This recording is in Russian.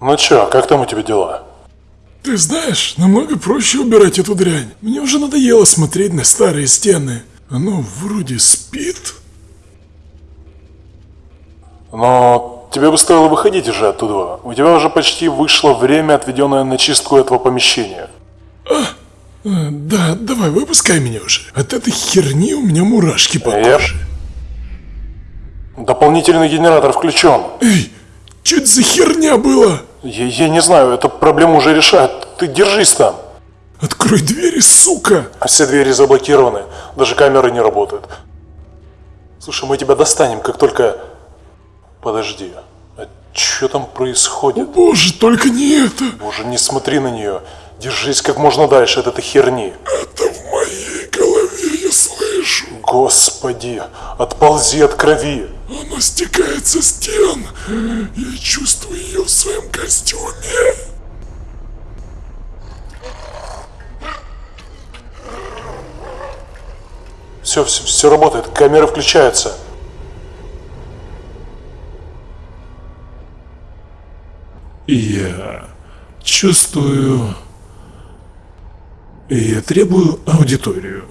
Ну чё, как там у тебя дела? Ты знаешь, намного проще убирать эту дрянь. Мне уже надоело смотреть на старые стены. Оно вроде спит. Но тебе бы стоило выходить уже оттуда. У тебя уже почти вышло время, отведенное на чистку этого помещения. Э, Да, давай, выпускай меня уже. От этой херни у меня мурашки по коже. Дополнительный генератор включен. Эй, что это за херня была? Я, я не знаю, эту проблему уже решают. Ты держись там. Открой двери, сука! А Все двери заблокированы, даже камеры не работают. Слушай, мы тебя достанем, как только... Подожди, а что там происходит? Боже, только не это! Боже, не смотри на нее. Держись как можно дальше от этой херни. Это в моей голове я слышу. Господи, отползи от крови. Оно стекает со стен. Я чувствую ее в своем костюме. Все, все, все работает, камеры включаются. Я чувствую... Я требую аудиторию.